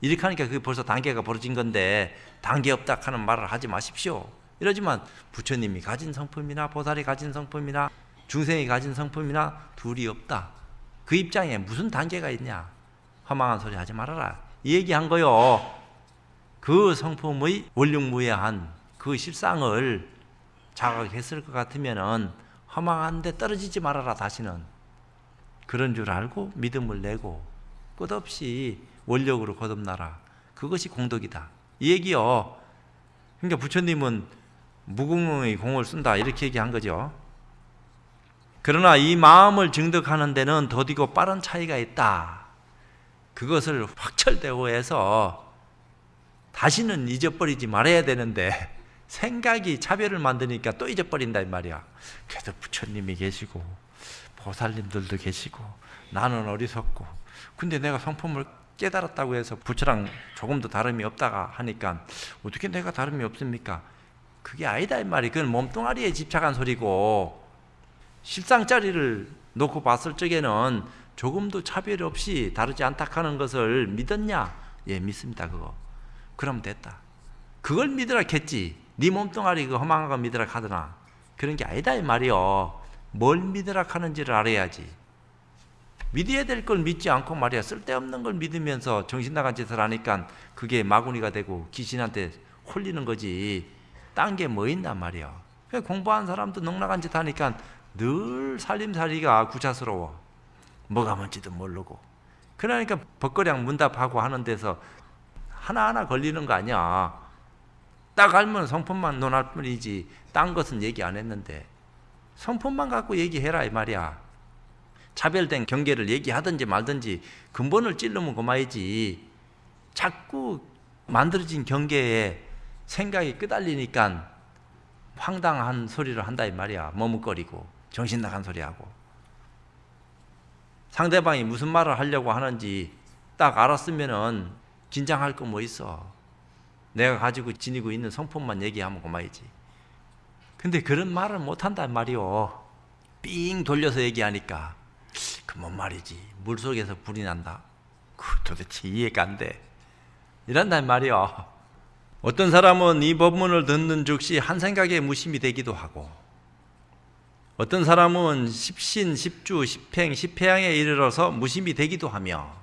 이렇게 하니까 그게 벌써 단계가 벌어진 건데 단계 없다 하는 말을 하지 마십시오. 이러지만 부처님이 가진 성품이나 보살이 가진 성품이나 중생이 가진 성품이나 둘이 없다. 그 입장에 무슨 단계가 있냐? 허망한 소리 하지 말아라. 이 얘기한 거요. 그 성품의 원룡무예한 그 실상을 자각했을 것 같으면은 허망한데 떨어지지 말아라 다시는 그런 줄 알고 믿음을 내고 끝없이 원력으로 거듭나라. 그것이 공덕이다. 이 얘기요. 그러니까 부처님은 무궁의 공을 쓴다 이렇게 얘기한 거죠. 그러나 이 마음을 증득하는 데는 더디고 빠른 차이가 있다. 그것을 확철대오해서 다시는 잊어버리지 말아야 되는데 생각이 차별을 만드니까 또 잊어버린다 이 말이야. 그래도 부처님이 계시고 보살님들도 계시고 나는 어리석고 근데 내가 성품을 깨달았다고 해서 부처랑 조금도 다름이 없다가 하니까 어떻게 내가 다름이 없습니까? 그게 아니다 이 말이. 그건 몸뚱아리에 집착한 소리고 실상짜리를 놓고 봤을 적에는 조금도 차별 없이 다르지 않다 하는 것을 믿었냐? 예, 믿습니다. 그거. 그럼 됐다. 그걸 믿으라 했지. 네 몸뚱아리 그 허망한 거 믿으라 하더나. 그런 게 아니다 이 말이요. 뭘 믿으라 하는지를 알아야지. 믿어야 될 걸 믿지 않고 말이야. 쓸데없는 걸 믿으면서 정신 나간 짓을 하니까 그게 마구니가 되고 귀신한테 홀리는 거지. 딴 게 뭐 있나 말이야. 공부한 사람도 넉나간 짓 하니까 늘 살림살이가 구차스러워. 뭐가 뭔지도 모르고. 그러니까 벗거량 문답하고 하는 데서 하나하나 걸리는 거 아니야. 딱 알면 성품만 논할 뿐이지 딴 것은 얘기 안 했는데 성품만 갖고 얘기해라 이 말이야. 차별된 경계를 얘기하든지 말든지 근본을 찔르면 그만이지. 자꾸 만들어진 경계에 생각이 끄달리니까 황당한 소리를 한다 이 말이야. 머뭇거리고 정신 나간 소리하고. 상대방이 무슨 말을 하려고 하는지 딱 알았으면은 긴장할 거 뭐 있어. 내가 가지고 지니고 있는 성품만 얘기하면 그만이지. 근데 그런 말을 못 한단 말이오. 삥 돌려서 얘기하니까 그 뭔 말이지. 물 속에서 불이 난다. 그 도대체 이해가 안 돼. 이런단 말이오. 어떤 사람은 이 법문을 듣는 즉시 한 생각에 무심이 되기도 하고 어떤 사람은 십신, 십주, 십행, 십회양에 이르러서 무심이 되기도 하며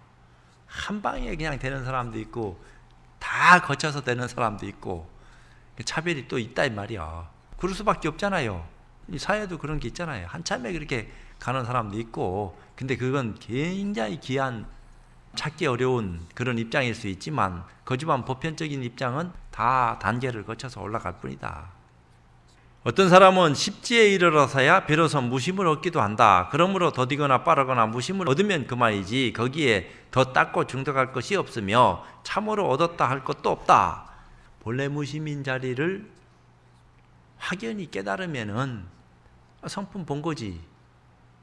한 방에 그냥 되는 사람도 있고 다 거쳐서 되는 사람도 있고 차별이 또 있다 이 말이야. 그럴 수밖에 없잖아요. 이 사회도 그런 게 있잖아요. 한참에 그렇게 가는 사람도 있고 근데 그건 굉장히 귀한 찾기 어려운 그런 입장일 수 있지만 거지만 보편적인 입장은 다 단계를 거쳐서 올라갈 뿐이다. 어떤 사람은 십지에 이르러서야 비로소 무심을 얻기도 한다. 그러므로 더디거나 빠르거나 무심을 얻으면 그만이지 거기에 더 닦고 중득할 것이 없으며 참으로 얻었다 할 것도 없다. 본래 무심인 자리를 확연히 깨달으면은 성품 본 거지.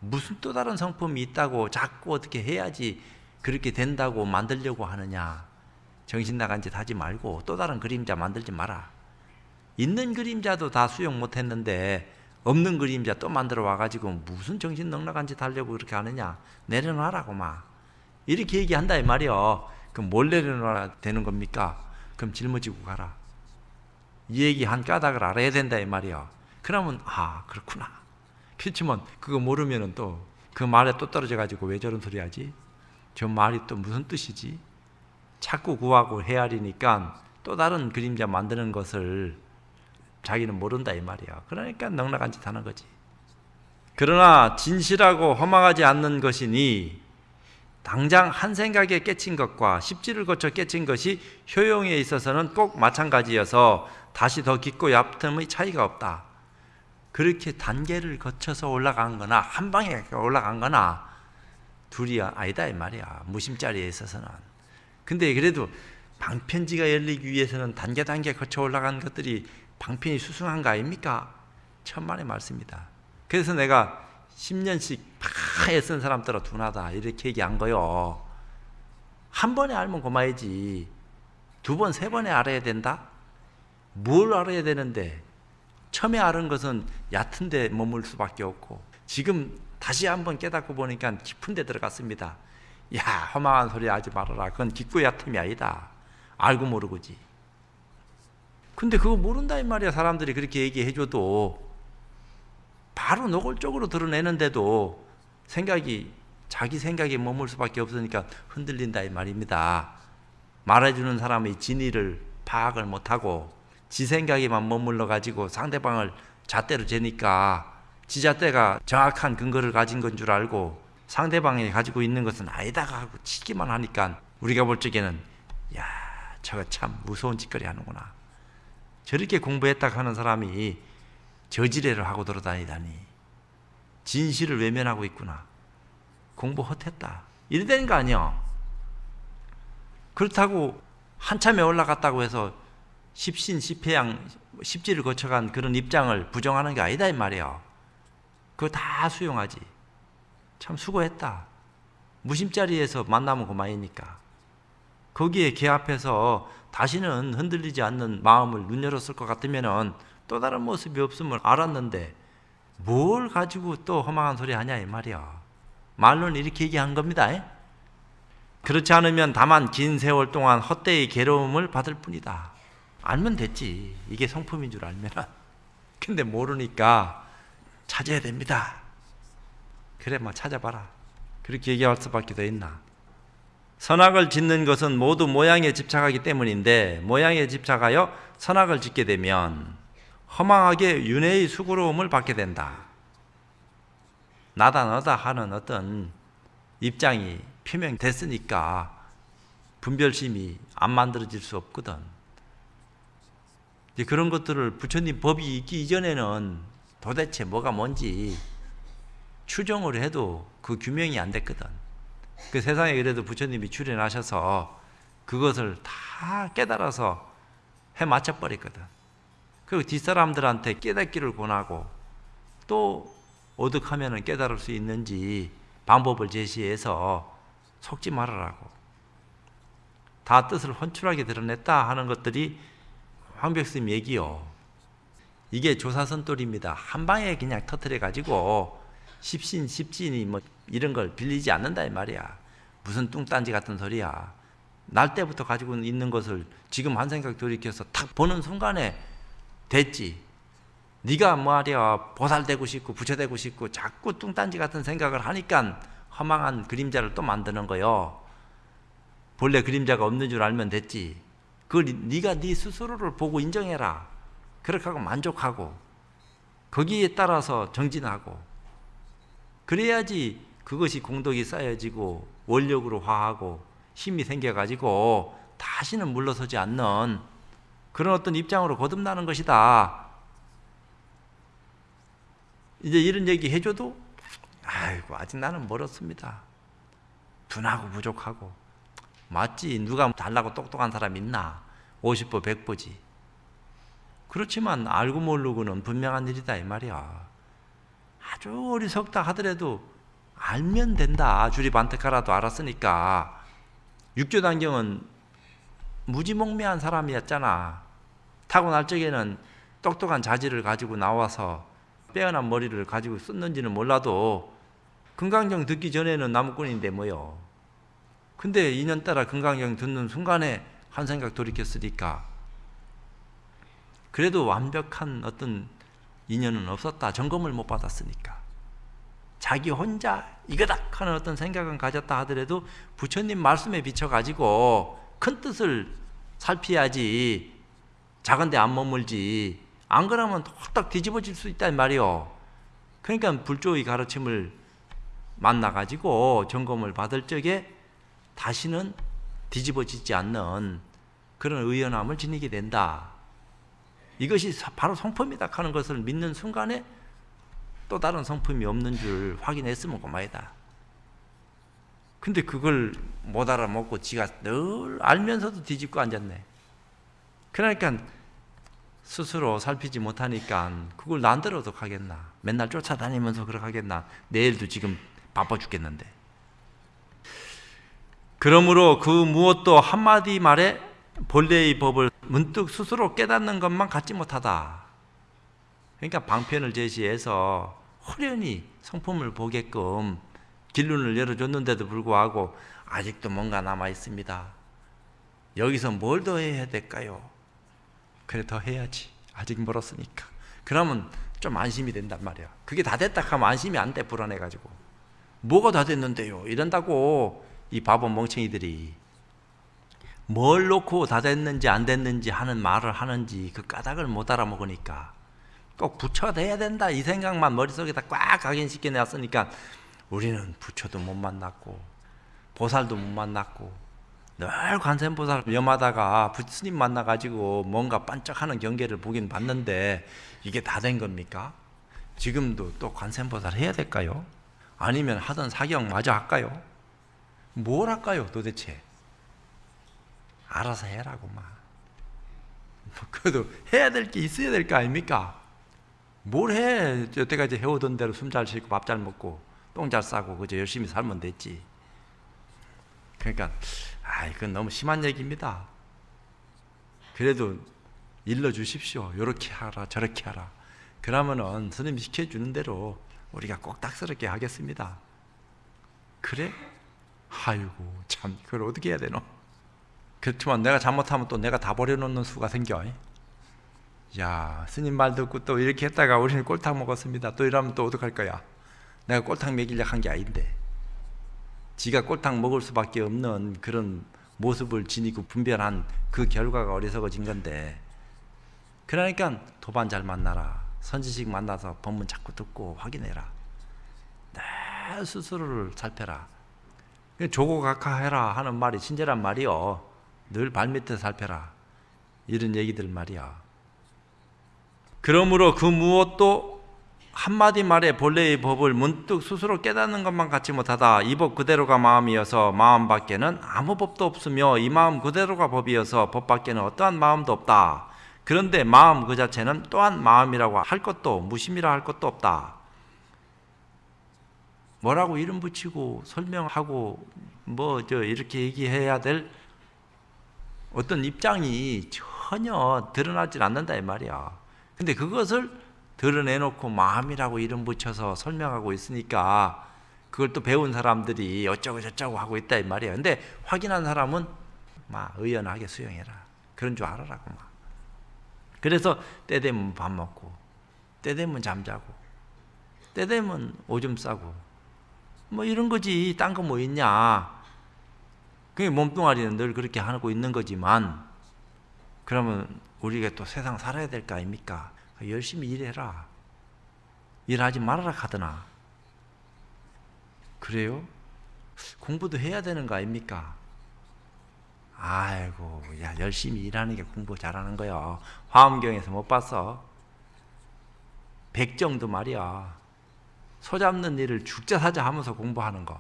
무슨 또 다른 성품이 있다고 자꾸 어떻게 해야지 그렇게 된다고 만들려고 하느냐. 정신 나간 짓 하지 말고 또 다른 그림자 만들지 마라. 있는 그림자도 다 수용 못했는데 없는 그림자 또 만들어 와가지고 무슨 정신 넉넉한 짓 하려고 그렇게 하느냐 내려놔라고 막 이렇게 얘기한다 이 말이요 그럼 뭘 내려놔야 되는 겁니까? 그럼 짊어지고 가라 이 얘기 한 까닭을 알아야 된다 이 말이요 그러면 아 그렇구나 그렇지만 그거 모르면은 또그 말에 또 떨어져 가지고 왜 저런 소리 하지? 저 말이 또 무슨 뜻이지? 자꾸 구하고 헤아리니까 또 다른 그림자 만드는 것을 자기는 모른다 이 말이야. 그러니까 넉넉한 짓 하는 거지. 그러나 진실하고 허망하지 않는 것이니 당장 한 생각에 깨친 것과 십지를 거쳐 깨친 것이 효용에 있어서는 꼭 마찬가지여서 다시 더 깊고 얕음의 차이가 없다. 그렇게 단계를 거쳐서 올라간 거나 한 방에 올라간 거나 둘이 아니다 이 말이야. 무심자리에 있어서는. 근데 그래도 방편지가 열리기 위해서는 단계 단계 거쳐 올라간 것들이 방편이 수승한 거 아닙니까? 천만의 말씀이다. 그래서 내가 10년씩 다 애쓴 사람들아 둔하다 이렇게 얘기한 거요. 한 번에 알면 고마야지. 두 번, 세 번에 알아야 된다? 뭘 알아야 되는데 처음에 알은 것은 얕은 데 머물 수밖에 없고 지금 다시 한번 깨닫고 보니까 깊은 데 들어갔습니다. 야 허망한 소리 하지 말아라. 그건 깊고 얕음이 아니다. 알고 모르고지. 근데 그거 모른다 이 말이야. 사람들이 그렇게 얘기해줘도 바로 노골적으로 드러내는데도 생각이 자기 생각에 머물 수밖에 없으니까 흔들린다 이 말입니다. 말해주는 사람의 진의를 파악을 못하고 지 생각에만 머물러 가지고 상대방을 잣대로 재니까 지 잣대가 정확한 근거를 가진 건 줄 알고 상대방이 가지고 있는 것은 아니다가 하고 치기만 하니까 우리가 볼 적에는 야 저거 참 무서운 짓거리 하는구나 저렇게 공부했다 하는 사람이 저지레를 하고 돌아다니다니 진실을 외면하고 있구나 공부 헛했다 이래 되는 거 아니야 그렇다고 한참에 올라갔다고 해서 십신, 십회양, 십지를 거쳐간 그런 입장을 부정하는 게 아니다 이 말이야. 그거 다 수용하지. 참 수고했다. 무심자리에서 만나면 그만이니까. 거기에 개 앞에서 다시는 흔들리지 않는 마음을 눈 열었을 것 같으면은 또 다른 모습이 없음을 알았는데 뭘 가지고 또 허망한 소리 하냐 이 말이야. 말로는 이렇게 얘기한 겁니다. 그렇지 않으면 다만 긴 세월 동안 헛되이 괴로움을 받을 뿐이다. 알면 됐지. 이게 성품인 줄 알면. <laughs> 근데 모르니까 찾아야 됩니다. 그래, 뭐 찾아봐라. 그렇게 얘기할 수밖에 더 있나. 선악을 짓는 것은 모두 모양에 집착하기 때문인데 모양에 집착하여 선악을 짓게 되면 허망하게 윤회의 수고로움을 받게 된다. 나다 너다 하는 어떤 입장이 표명됐으니까 분별심이 안 만들어질 수 없거든. 이제 그런 것들을 부처님 법이 있기 이전에는 도대체 뭐가 뭔지 추정을 해도 그 규명이 안 됐거든. 그 세상에 그래도 부처님이 출연하셔서 그것을 다 깨달아서 해 맞춰버렸거든. 그리고 뒷사람들한테 깨닫기를 권하고 또 어득하면 깨달을 수 있는지 방법을 제시해서 속지 말아라고. 다 뜻을 헌출하게 드러냈다 하는 것들이 황백스님 얘기요. 이게 조사선돌입니다. 한 방에 그냥 터트려 가지고 십신, 십진이 뭐 이런 걸 빌리지 않는다 이 말이야. 무슨 뚱딴지 같은 소리야. 날 때부터 가지고 있는 것을 지금 한 생각 돌이켜서 탁 보는 순간에 됐지. 네가 말이야 보살되고 싶고 부처되고 싶고 자꾸 뚱딴지 같은 생각을 하니까 허망한 그림자를 또 만드는 거요. 본래 그림자가 없는 줄 알면 됐지. 그걸 네가 네 스스로를 보고 인정해라. 그렇게 하고 만족하고 거기에 따라서 정진하고 그래야지 그것이 공덕이 쌓여지고 원력으로 화하고 힘이 생겨가지고 다시는 물러서지 않는 그런 어떤 입장으로 거듭나는 것이다. 이제 이런 얘기 해줘도 아이고 아직 나는 멀었습니다. 둔하고 부족하고. 맞지? 누가 달라고 똑똑한 사람 있나? 50보 100보지. 그렇지만 알고 모르고는 분명한 일이다 이 말이야. 아주 어리석다 하더라도 알면 된다 주리반택하라도 알았으니까 육조 단경은 무지몽매한 사람이었잖아 타고날 적에는 똑똑한 자질을 가지고 나와서 빼어난 머리를 가지고 썼는지는 몰라도 금강경 듣기 전에는 나무꾼인데 뭐요. 근데 인연따라 금강경 듣는 순간에 한 생각 돌이켰으니까 그래도 완벽한 어떤 인연은 없었다. 점검을 못 받았으니까. 자기 혼자 이거다 하는 어떤 생각은 가졌다 하더라도 부처님 말씀에 비춰가지고 큰 뜻을 살피야지 작은 데 안 머물지 안 그러면 홀딱 뒤집어질 수 있단 말이요. 그러니까 불조의 가르침을 만나가지고 점검을 받을 적에 다시는 뒤집어지지 않는 그런 의연함을 지니게 된다. 이것이 바로 성품이다 하는 것을 믿는 순간에 또 다른 성품이 없는 줄 확인했으면 그만이다. 근데 그걸 못 알아먹고 지가 늘 알면서도 뒤집고 앉았네. 그러니까 스스로 살피지 못하니까 그걸 난들어도 하겠나 맨날 쫓아다니면서 그렇게 하겠나 내일도 지금 바빠 죽겠는데 그러므로 그 무엇도 한마디 말에 본래의 법을 문득 스스로 깨닫는 것만 갖지 못하다 그러니까 방편을 제시해서 호련히 성품을 보게끔 길눈을 열어줬는데도 불구하고 아직도 뭔가 남아 있습니다. 여기서 뭘 더 해야 될까요? 그래 더 해야지. 아직 멀었으니까. 그러면 좀 안심이 된단 말이야. 그게 다 됐다 하면 안심이 안 돼. 불안해가지고. 뭐가 다 됐는데요? 이런다고 이 바보 멍청이들이 뭘 놓고 다 됐는지 안 됐는지 하는 말을 하는지 그 까닭을 못 알아먹으니까 꼭 부처가 돼야 된다 이 생각만 머릿속에다 꽉 각인시켜 놨으니까 우리는 부처도 못 만났고 보살도 못 만났고 늘 관세음보살 염하다가 부스님 만나가지고 뭔가 반짝하는 경계를 보긴 봤는데 이게 다 된 겁니까? 지금도 또 관세음보살 해야 될까요? 아니면 하던 사경 마저 할까요? 뭘 할까요 도대체? 알아서 해라고만 <laughs> 그래도 해야 될 게 있어야 될 거 아닙니까? 뭘 해? 여태까지 해오던 대로 숨 잘 쉬고 밥 잘 먹고 똥 잘 싸고 그저 열심히 살면 됐지. 그러니까 아 이건 너무 심한 얘기입니다. 그래도 일러 주십시오. 이렇게 하라 저렇게 하라. 그러면은 스님 시켜 주는 대로 우리가 꼭딱스럽게 하겠습니다. 그래? 아이고 참 그걸 어떻게 해야 되노? 그렇지만 내가 잘못하면 또 내가 다 버려놓는 수가 생겨. 야 스님 말 듣고 또 이렇게 했다가 우리는 꼴탕 먹었습니다. 또 이러면 또 어떡할 거야? 내가 꼴탕 먹이려 한 게 아닌데. 지가 꼴탕 먹을 수밖에 없는 그런 모습을 지니고 분별한 그 결과가 어리석어진 건데. 그러니까 도반 잘 만나라. 선지식 만나서 법문 자꾸 듣고 확인해라. 내 스스로를 살펴라. 조고각하해라 하는 말이 친절한 말이요 늘 발밑에 살펴라. 이런 얘기들 말이야 그러므로 그 무엇도 한마디 말에 본래의 법을 문득 스스로 깨닫는 것만 갖지 못하다. 이 법 그대로가 마음이어서 마음 밖에는 아무 법도 없으며 이 마음 그대로가 법이어서 법 밖에는 어떠한 마음도 없다. 그런데 마음 그 자체는 또한 마음이라고 할 것도 무심이라 할 것도 없다. 뭐라고 이름 붙이고 설명하고 뭐 저 이렇게 얘기해야 될 어떤 입장이 전혀 드러나질 않는다 이 말이야 근데 그것을 드러내놓고 마음이라고 이름 붙여서 설명하고 있으니까 그걸 또 배운 사람들이 어쩌고 저쩌고 하고 있다 이 말이야. 근데 확인한 사람은 막 의연하게 수용해라. 그런 줄 알아라고 막. 그래서 때 되면 밥 먹고, 때 되면 잠자고, 때 되면 오줌 싸고, 뭐 이런 거지. 딴 거 뭐 있냐. 그게 몸뚱아리는 늘 그렇게 하고 있는 거지만, 그러면 우리가 또 세상 살아야 될 거 아닙니까? 열심히 일해라. 일하지 말아라 하더나. 그래요? 공부도 해야 되는 거 아닙니까? 아이고, 야, 열심히 일하는 게 공부 잘하는 거야. 화엄경에서 못 봤어? 백정도 말이야. 소 잡는 일을 죽자사자 하면서 공부하는 거.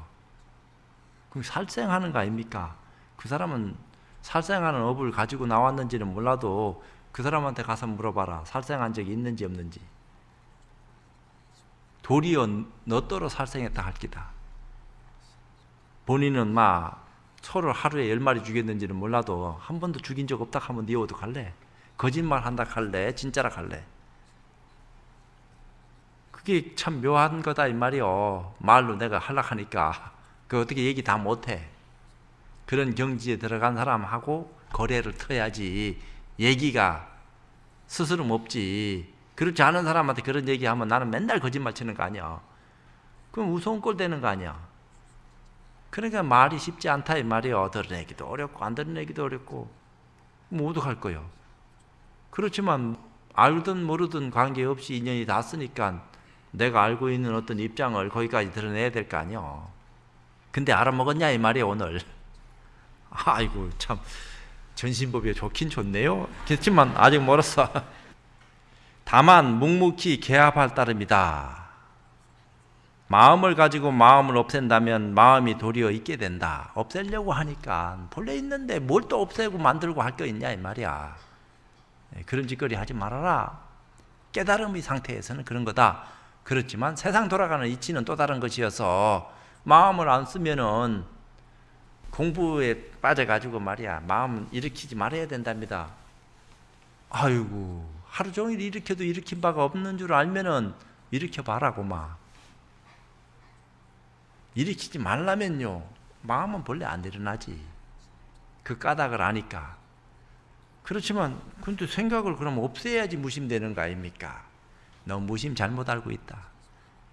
그럼 살생하는 거 아닙니까? 그 사람은 살생하는 업을 가지고 나왔는지는 몰라도 그 사람한테 가서 물어봐라. 살생한 적이 있는지 없는지. 도리어 너더러 살생했다 할 기다. 본인은 막 소를 하루에 열 마리 죽였는지는 몰라도 한 번도 죽인 적 없다 하면 네 어떡 할래? 거짓말 한다 할래? 진짜라 할래? 그게 참 묘한 거다 이 말이요. 말로 내가 할락하니까 그 어떻게 얘기 다 못해. 그런 경지에 들어간 사람하고 거래를 터야지 얘기가 스스럼 없지. 그렇지 않은 사람한테 그런 얘기하면 나는 맨날 거짓말 치는 거 아니야. 그럼 우스운 꼴 되는 거 아니야. 그러니까 말이 쉽지 않다 이 말이야. 드러내기도 어렵고 안 드러내기도 어렵고 모두 할 거요. 그렇지만 알든 모르든 관계없이 인연이 닿았으니까 내가 알고 있는 어떤 입장을 거기까지 드러내야 될 거 아니야. 근데 알아먹었냐 이 말이야 오늘. 아이고 참 전신법이 좋긴 좋네요. 그렇지만 아직 멀었어. 다만 묵묵히 개합할 따름이다. 마음을 가지고 마음을 없앤다면 마음이 도리어 있게 된다. 없애려고 하니까 본래 있는데 뭘 또 없애고 만들고 할 거 있냐 이 말이야. 예, 그런 짓거리 하지 말아라. 깨달음의 상태에서는 그런 거다. 그렇지만 세상 돌아가는 이치는 또 다른 것이어서 마음을 안 쓰면은 공부에 빠져가지고 말이야 마음 일으키지 말아야 된답니다. 아이고 하루 종일 일으켜도 일으킨 바가 없는 줄 알면은 일으켜 봐라고 막 일으키지 말라면요 마음은 본래 안 일어나지 그 까닭을 아니까 그렇지만 근데 생각을 그럼 없애야지 무심되는 거 아닙니까? 너 무심 잘못 알고 있다.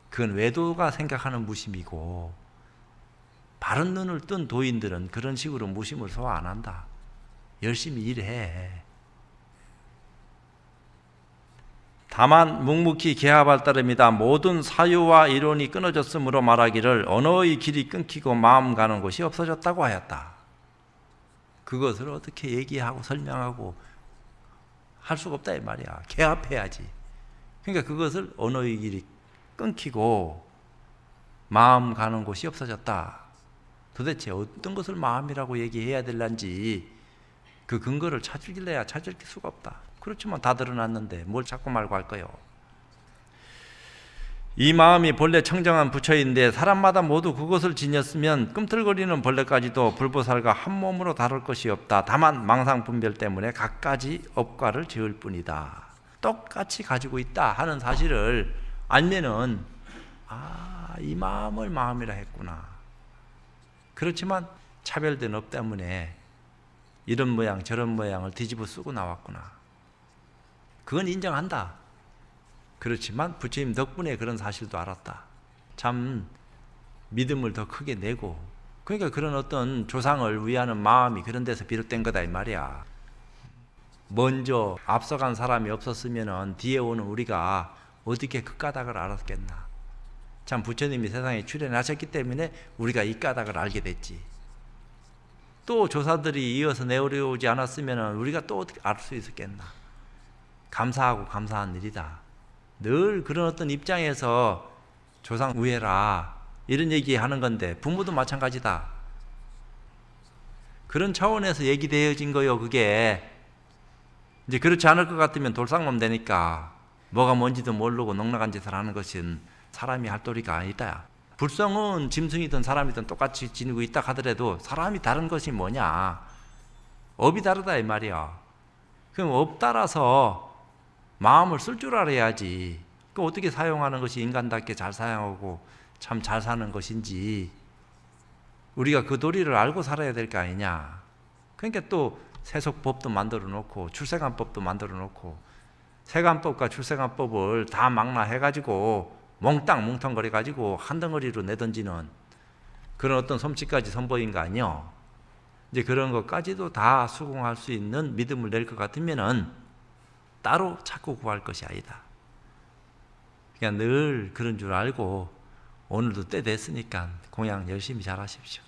그건 외도가 생각하는 무심이고 바른 눈을 뜬 도인들은 그런 식으로 무심을 소화 안 한다. 열심히 일해. 다만 묵묵히 개합할 따름이다. 모든 사유와 이론이 끊어졌으므로 말하기를 언어의 길이 끊기고 마음 가는 곳이 없어졌다고 하였다. 그것을 어떻게 얘기하고 설명하고 할 수가 없다 이 말이야. 개합해야지. 그러니까 그것을 언어의 길이 끊기고 마음 가는 곳이 없어졌다. 도대체 어떤 것을 마음이라고 얘기해야 될란지 그 근거를 찾을래야 찾을 수가 없다. 그렇지만 다 드러났는데 뭘 자꾸 말고 할 거요. 이 마음이 본래 청정한 부처인데 사람마다 모두 그것을 지녔으면 꿈틀거리는 벌레까지도 불보살과 한 몸으로 다룰 것이 없다. 다만 망상 분별 때문에 각가지 업과를 지을 뿐이다. 똑같이 가지고 있다 하는 사실을 알면은 아, 이 마음을 마음이라 했구나. 그렇지만 차별된 업 때문에 이런 모양 저런 모양을 뒤집어 쓰고 나왔구나. 그건 인정한다. 그렇지만 부처님 덕분에 그런 사실도 알았다. 참 믿음을 더 크게 내고 그러니까 그런 어떤 조상을 위하는 마음이 그런 데서 비롯된 거다 이 말이야. 먼저 앞서간 사람이 없었으면 뒤에 오는 우리가 어떻게 그 까닭을 알았겠나. 참 부처님이 세상에 출연하셨기 때문에 우리가 이 까닭을 알게 됐지. 또 조사들이 이어서 내려오지 않았으면 우리가 또 어떻게 알 수 있었겠나. 감사하고 감사한 일이다. 늘 그런 어떤 입장에서 조상 우애라 이런 얘기 하는 건데 부모도 마찬가지다. 그런 차원에서 얘기되어진 거요, 그게. 이제 그렇지 않을 것 같으면 돌상놈 되니까 뭐가 뭔지도 모르고 넉넉한 짓을 하는 것은 사람이 할 도리가 아니다. 불성은 짐승이든 사람이든 똑같이 지니고 있다 하더라도 사람이 다른 것이 뭐냐? 업이 다르다 이 말이야. 그럼 업 따라서 마음을 쓸 줄 알아야지. 그 어떻게 사용하는 것이 인간답게 잘 사용하고 참 잘 사는 것인지 우리가 그 도리를 알고 살아야 될 거 아니냐. 그러니까 또 세속법도 만들어 놓고 출세관법도 만들어 놓고 세관법과 출세관법을 다 망라해 가지고 몽땅 뭉텅거려 가지고 한 덩어리로 내던지는 그런 어떤 솜씨까지 선보인 거 아니요. 이제 그런 것까지도 다 수긍할 수 있는 믿음을 낼 것 같으면은 따로 찾고 구할 것이 아니다. 그냥 늘 그런 줄 알고 오늘도 때 됐으니까 공양 열심히 잘 하십시오.